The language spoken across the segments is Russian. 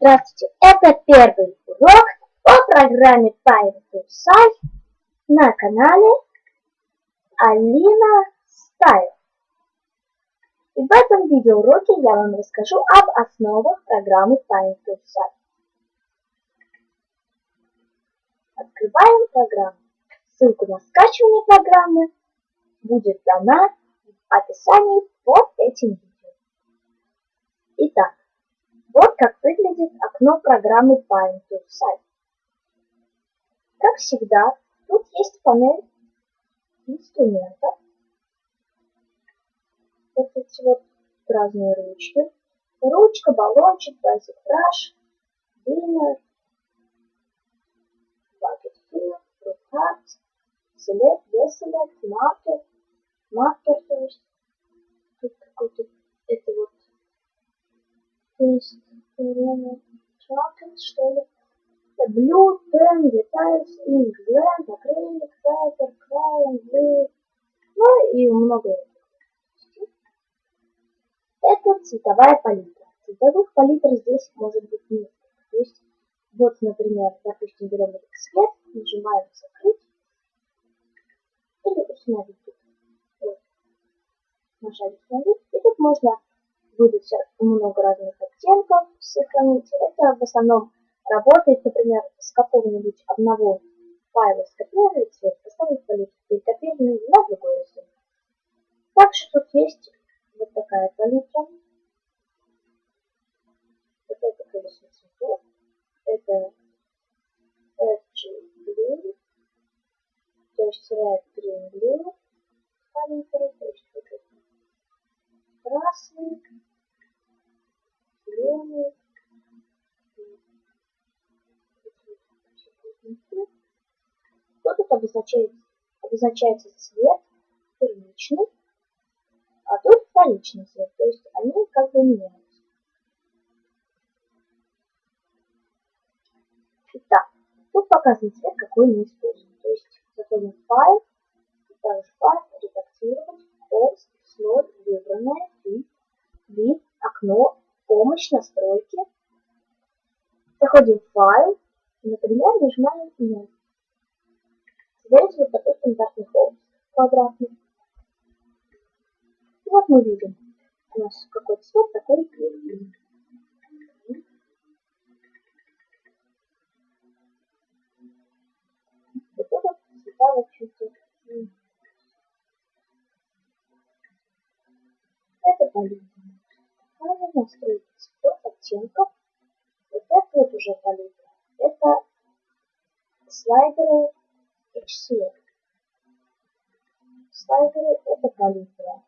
Здравствуйте, это первый урок по программе Python на канале Алина Стайл. И в этом видеоуроке я вам расскажу об основах программы Python Открываем программу. Ссылку на скачивание программы будет дана в описании под этим видео. Итак, вот как выглядит окно программы Paint to Site. Как всегда, тут есть панель инструментов. Вот эти вот разные ручки. Ручка, баллончик, basic brush, dinner, bucket fill, group cards, select, deselect, marker, marker, то есть тут какой-то это вот то есть Chocolate, что ли? Blue, pen, details, ink, blend, acrylic, paper, crayon, blue. Ну и много Это цветовая палитра. Цветовых палитр здесь может быть несколько. То есть, вот, например, допустим, берем этот цвет, нажимаем закрыть или установить. Вот. Нажали установить. И тут можно выдать много разных оттенков, сохранить. Это в основном работает, например, с какого-нибудь одного файла скопировали цвет, поставить палитру, перекопировали на другой рисунок. Также тут есть вот такая палитра. Вот это колесо цветов. Это FG Blue, то есть Red Green Blue это красный, зеленый, что тут обозначается? Обозначается цвет первичный, а тут вторичный цвет, то есть они как бы меняются. Итак, тут показан цвет, какой мы используем. То есть заходим в файл, также файл, редактировать, полз, слой, выбранное, помощь, настройки. Заходим в файл, например, нажимаем «Нет». Создается вот такой стандартный холст квадратный. И вот мы видим, у нас какой цвет, такой и слайдеры HCL. Слайдеры это палитра.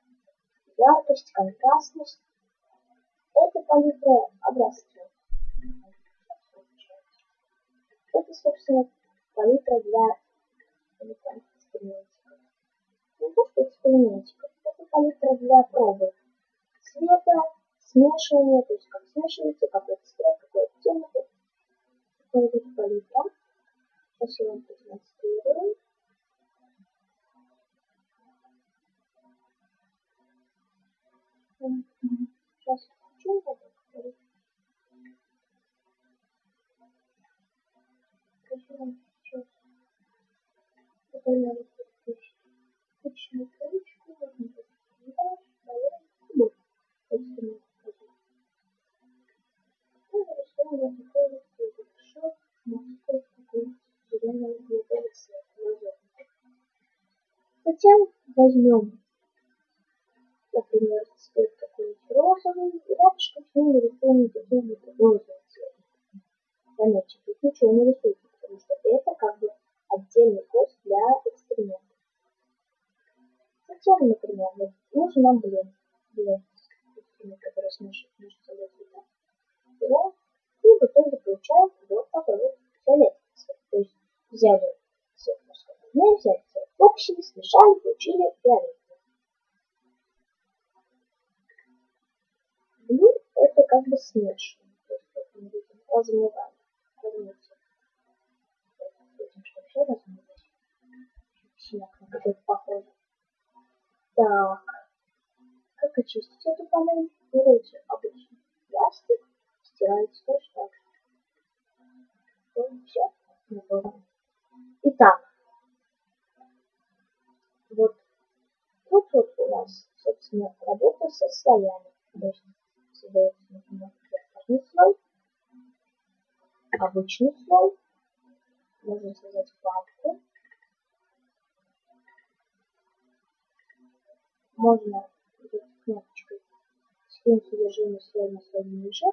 Яркость, контрастность. Это палитра образцов. Это, собственно, палитра для экспериментиков. Не то, что экспериментиков. Это палитра для пробы цвета, смешивания, то есть как смешивается, какой цвет, какой оттенок. Такой вот палитра. Сейчас я продемонстрирую. Сейчас включу вот это. Покажу вам сейчас. Это возьмем, например, цвет какой-нибудь розовый, и рядышком с ним нарисуем какой-нибудь розовый цвет. Заметьте, тут ничего не рисуется, потому что это как бы отдельный код для эксперимента. Затем, например, нужен нам блин. Блин, который смешивает между собой цвета. Берем и в итоге получаем вот такой вот фиолетовый цвет. То есть взяли цвет морской волны, взяли Топчили, смешали, получили вареники. Ну – это как бы смешивание, то есть как мы видим, размывание, размытие. Видим, что все размылось. Синяк на похоже. Так, как очистить эту панель? Берете обычный пластик, стираете точно так. Ну, все, Итак, вот тут вот у нас, собственно, работа со слоями. Подожди, создается, например, верхний слой, обычный слой, можно создать папку, можно кнопочкой скинуть режимный слой на слой ниже,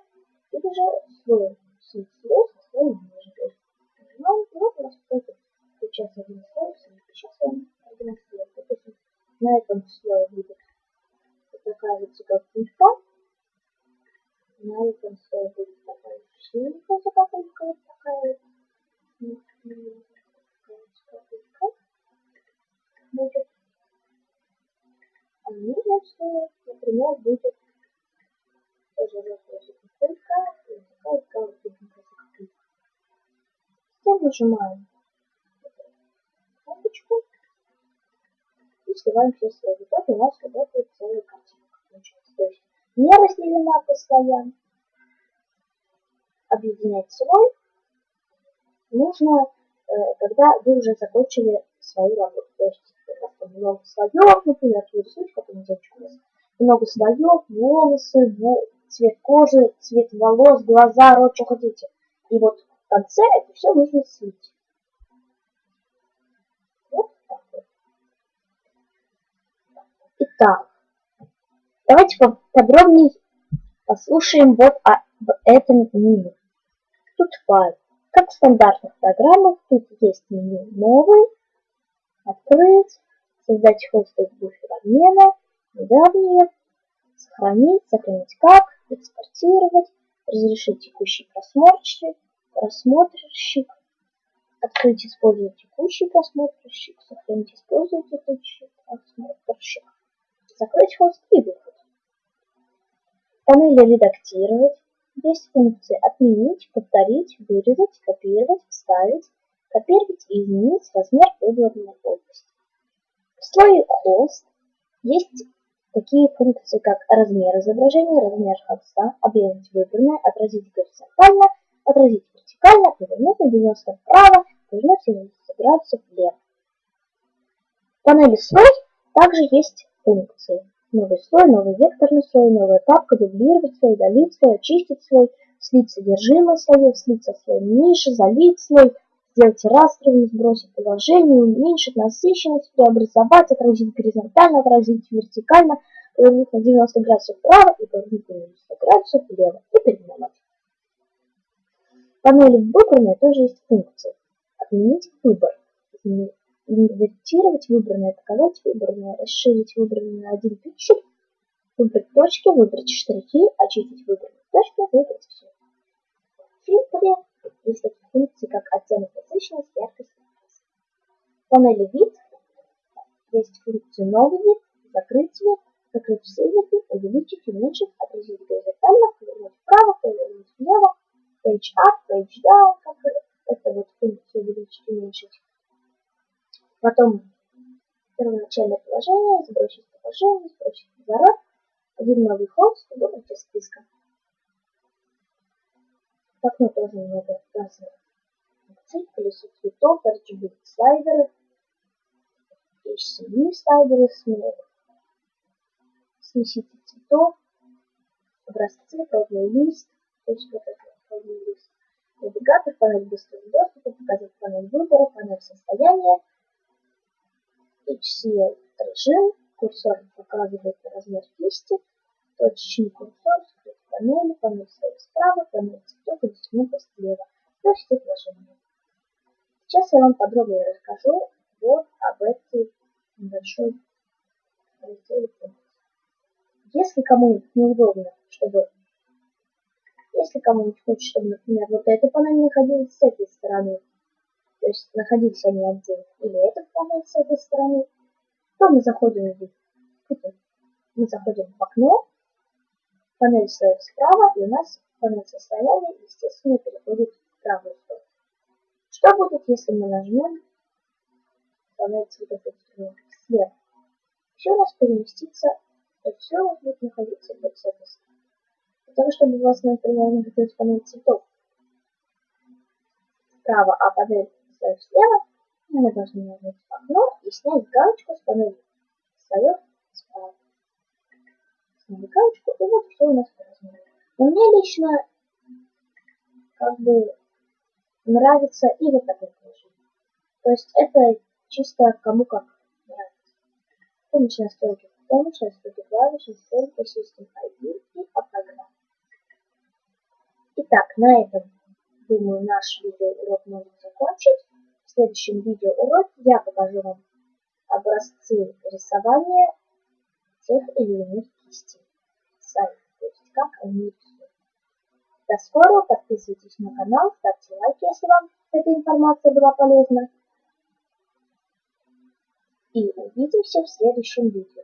или же слой снизу слой со слоем ниже. То есть нажимаем, и вот у нас какой-то сейчас один слой, сейчас один продемонстрирую. Допустим, на этом слое будет такая вот заготовка, на этом слое будет такая синенькая заготовка, вот такая вот заготовка будет. А на нижнем например, будет тоже желтая заготовка и такая вот заготовка. Затем нажимаем слои. В итоге у нас эта целая картинка получается. То есть не разделена по слоям. Объединять слой нужно, э, когда вы уже закончили свою работу. То есть много слоев, например, рисуете какую-нибудь девочку, много слоев, волосы, цвет кожи, цвет волос, глаза, рот, что хотите. И вот в конце это все нужно слить. Итак, давайте подробнее послушаем вот об этом меню. Тут файл. Как в стандартных программах, тут есть меню «Новый», «Открыть», «Создать хостинг буфер обмена», «Недавние», «Сохранить», «Сохранить как», «Экспортировать», «Разрешить текущий просмотрщик», «Просмотрщик», «Открыть использовать текущий просмотрщик», «Сохранить использовать текущий просмотрщик», закрыть хост и выход. Панели «Редактировать» есть функции «Отменить», «Повторить», «Вырезать», «Копировать», «Вставить», «Копировать» и «Изменить размер выбранной области». В слое «Хост» есть такие функции, как размер изображения, размер хоста, объявить выбранное, отразить горизонтально, отразить вертикально, повернуть на 90 вправо, повернуть на 90 градусов влево. В панели «Слой» также есть функции. Новый слой, новый векторный слой, новая папка, дублировать слой, удалить слой, очистить слой, слить содержимое слоев, слить со слоем ниже, залить слой, сделать растровым, сбросить положение, уменьшить насыщенность, преобразовать, отразить горизонтально, отразить вертикально, повернуть на 90 градусов вправо и повернуть на 90 градусов влево и переименовать. В панели выбранной тоже есть функции. Отменить выбор. Изменить инвертировать выбранное, показать выбранное, расширить выбранное на один пиксель, выбрать точки, выбрать штрихи, очистить выбранные точки, выбрать все. В фильтре есть такие функции, как оттенок насыщенность, яркость, В панели вид есть функции новый вид, закрыть вид, закрыть все виды, увеличить, уменьшить, отразить горизонтально, повернуть вправо, повернуть влево, page up, page down, как это вот функция увеличить, уменьшить. Потом первоначальное положение, сбросить положение, сбросить разворот, один новый ход, выбрать из списка. В окно тоже много разных функций, колесо цветов, RGB слайдеры, HCV слайдеры, смеситель цветов, образцы, пробный лист, то есть вот это пробный лист, навигатор, панель быстрого доступа, показать панель выбора, панель состояния, HCL режим, курсор показывает размер кисти, точечный курсор, скрыть панель, панель слева справа, панель цветов и инструмента слева, площадь отложения. Сейчас я вам подробнее расскажу вот об этой небольшой разделе. Если кому-нибудь неудобно, чтобы если кому-нибудь хочет, чтобы, например, вот эта панель находилась с этой стороны, то есть находились они отдельно, или этот панель с этой стороны, то мы заходим в мы заходим в окно, панель стоит справа, и у нас панель состояния, естественно, переходит в правую сторону. Что будет, если мы нажмем панель цветов инструментов слева? Все у нас переместится, и все будет находиться с этой стороны. Для того, чтобы у вас, например, находилась панель цветов справа, а панель слоев слева, мы должны нажать окно и снять галочку с панели слоев справа. Сняли галочку, и вот все у нас по размеру. Но мне лично как бы нравится и вот такой положение. То есть это чисто кому как нравится. Помощь настройки помощь, настройки клавиш, настройки System ID и о программе. Итак, на этом, думаю, наш видеоурок можно закончить. В следующем видеоуроке я покажу вам образцы рисования тех или иных кистей. Сами, то есть как они рисуют. До скорого, подписывайтесь на канал, ставьте лайки, если вам эта информация была полезна. И увидимся в следующем видео.